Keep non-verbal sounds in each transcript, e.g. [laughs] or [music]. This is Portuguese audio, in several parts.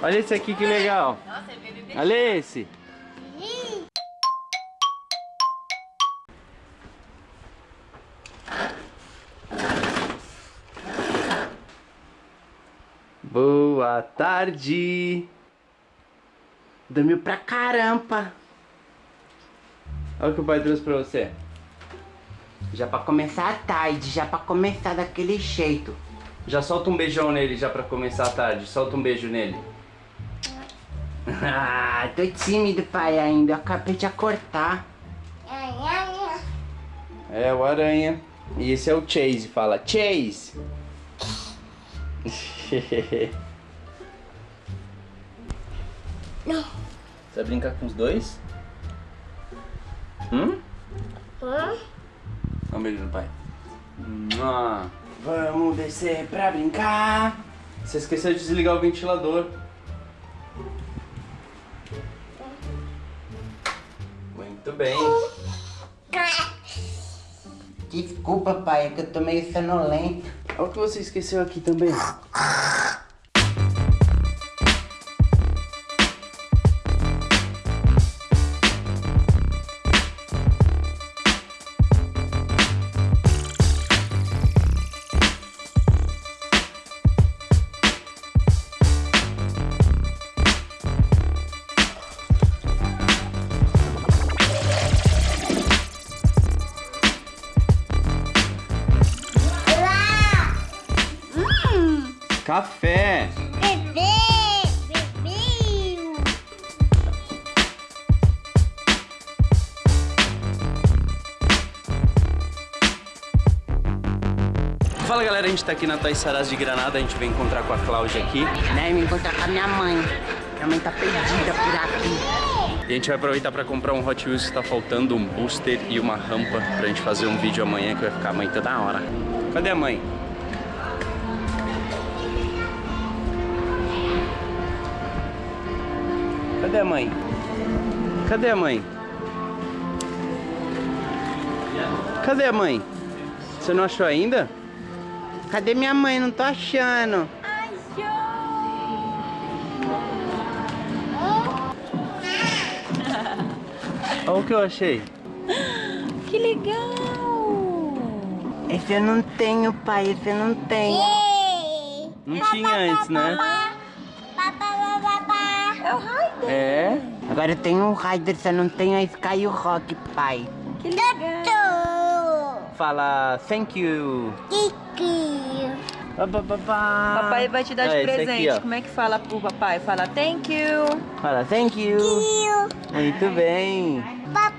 Olha esse aqui que legal. Nossa, é bebê. Olha esse. Boa tarde. Dormiu pra caramba. Olha o que o pai trouxe pra você. Já pra começar a tarde, já pra começar daquele jeito. Já solta um beijão nele já pra começar a tarde. Solta um beijo nele. Ah, tô tímido, pai, ainda. Eu acabei de acordar. É, o aranha. E esse é o Chase. Fala, Chase. Não. Você vai brincar com os dois? Hum? Hã? Dá um beijo no pai. Vamos descer pra brincar. Você esqueceu de desligar o ventilador. Muito bem. Desculpa, pai, é que eu tô meio sonolento. Olha o que você esqueceu aqui também. Café. Bebê! Bebê! Fala galera, a gente tá aqui na Toys Saraz de Granada, a gente veio encontrar com a Cláudia aqui. Né, me encontrar com a minha mãe. Minha mãe tá perdida por aqui. E a gente vai aproveitar pra comprar um Hot Wheels que tá faltando, um booster e uma rampa pra gente fazer um vídeo amanhã que vai ficar mãe toda hora. Cadê a mãe? Cadê a mãe? Cadê a mãe? Cadê a mãe? Você não achou ainda? Cadê minha mãe? Não tô achando. Olha o que eu achei. Que legal! Esse eu não tenho, pai. Esse eu não tenho. Não tinha antes, né? É. É? Agora tenho o Raider, só não tenho a Sky e o Rock, pai. Que legal! Fala thank you. Pá, pá. Papai vai te dar de aqui, presente. ó. Como é que fala pro papai? Fala thank you. Fala thank you. Muito bem. Pá,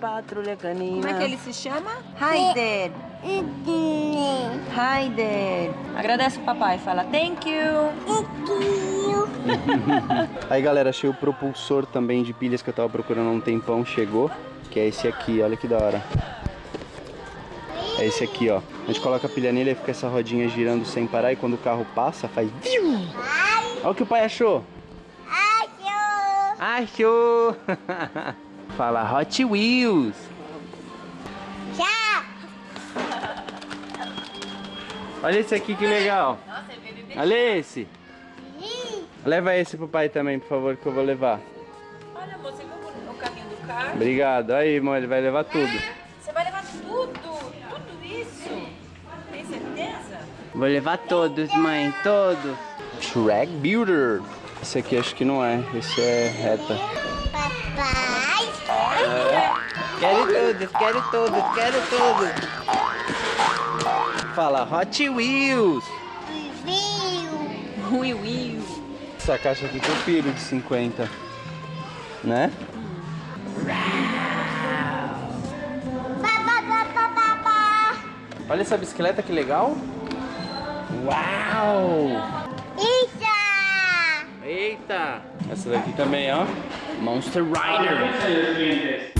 patrulha canina. Como é que ele se chama? Raider. Raider. Agradece o papai. Fala thank you. [laughs] Aí galera, achei o propulsor também de pilhas que eu tava procurando há um tempão, chegou. Que é esse aqui, olha que da hora. É esse aqui, ó. A gente coloca a pilha nele e fica essa rodinha girando sem parar e quando o carro passa, faz... Olha o que o pai achou. Achou! [laughs] Fala Hot Wheels. Olha esse aqui que legal. Nossa, é. Olha esse. Leva esse pro pai também, por favor, que eu vou levar. Olha, amor, você viu o caminho do carro? Obrigado. Aí, irmão, ele vai levar tudo. Você vai levar tudo, tudo isso? Tem certeza? Vou levar todos, mãe. Todos. Track Builder. Esse aqui acho que não é. Esse é reta. Quero todos, quero todos, quero todos. Fala Hot Wheels. Will, will. Essa caixa aqui tem o piro de 50. Né? Olha essa bicicleta que legal. Uau! Eita! Essa daqui também, ó. Monster Rider.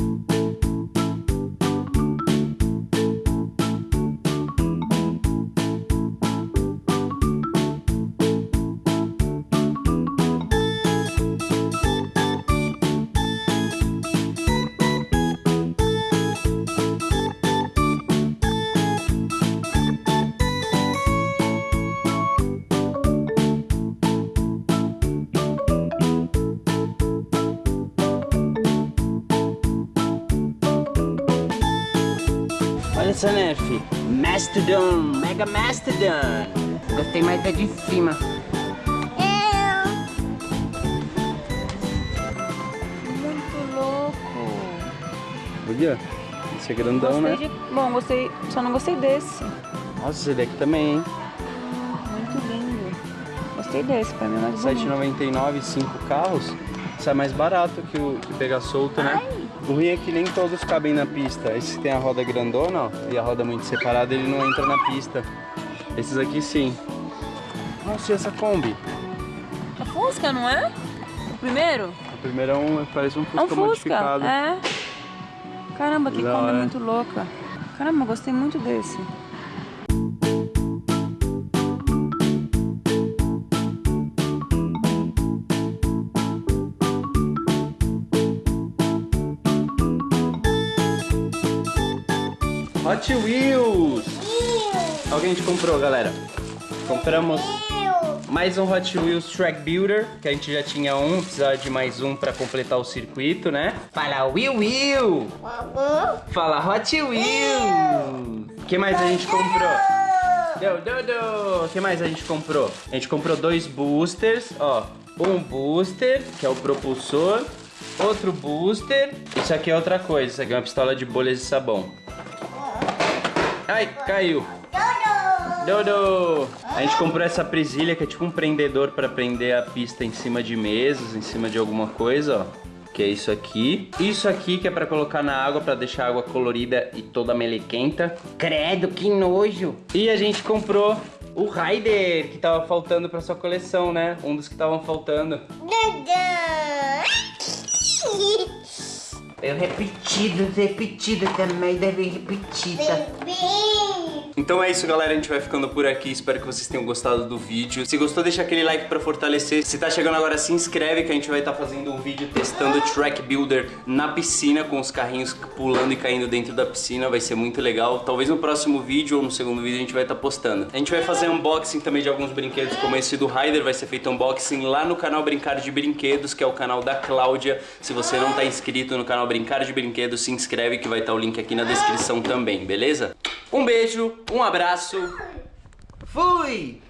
Nerf. Mastodon, Mega Mastodon. Gostei mais da de cima. Eu. Muito louco. Olha, esse é grandão, Gostei né? de... Bom, gostei. Só não gostei desse. Nossa, esse daqui também, hein? Muito lindo. Gostei desse, pra mim é mais bonito. 7,99, 5 carros. Sai mais barato que o que pegar solto, né? O ruim é que nem todos cabem na pista. Esse que tem a roda grandona, ó, e a roda muito separada, ele não entra na pista. Esses aqui sim. Nossa, e essa Kombi? A Fusca, não é? O primeiro? O primeiro é um, parece um Fusca, É um Fusca. modificado. É. Caramba, que Kombi hora. muito louca. Caramba, gostei muito desse. Hot Wheels! Olha o que a gente comprou, galera. Compramos mais um Hot Wheels Track Builder, que a gente já tinha um, precisava de mais um pra completar o circuito, né? Fala Will Will! Fala Hot Wheels! O que mais a gente comprou? O que mais a gente comprou? A gente comprou dois boosters, ó. Um booster, que é o propulsor. Outro booster. Isso aqui é outra coisa. Isso aqui é uma pistola de bolhas de sabão. Ai, caiu. Dodo! A gente comprou essa presilha que é tipo um prendedor para prender a pista em cima de mesas, em cima de alguma coisa, ó. Que é isso aqui. Isso aqui que é para colocar na água para deixar a água colorida e toda melequenta. Credo, que nojo. E a gente comprou o Raider, que tava faltando para sua coleção, né? Um dos que estavam faltando. [laughs] Eu repetido, repetido também, deve repetida. Então é isso, galera. A gente vai ficando por aqui. Espero que vocês tenham gostado do vídeo. Se gostou, deixa aquele like pra fortalecer. Se tá chegando agora, se inscreve que a gente vai estar fazendo um vídeo testando o Track Builder na piscina, com os carrinhos pulando e caindo dentro da piscina. Vai ser muito legal. Talvez no próximo vídeo ou no segundo vídeo a gente vai estar postando. A gente vai fazer unboxing também de alguns brinquedos, como esse do Ryder. Vai ser feito unboxing lá no canal Brincar de Brinquedos, que é o canal da Cláudia. Se você não tá inscrito no canal Brincar de Brinquedos, se inscreve que vai estar o link aqui na descrição também, beleza? Um beijo, um abraço. Fui!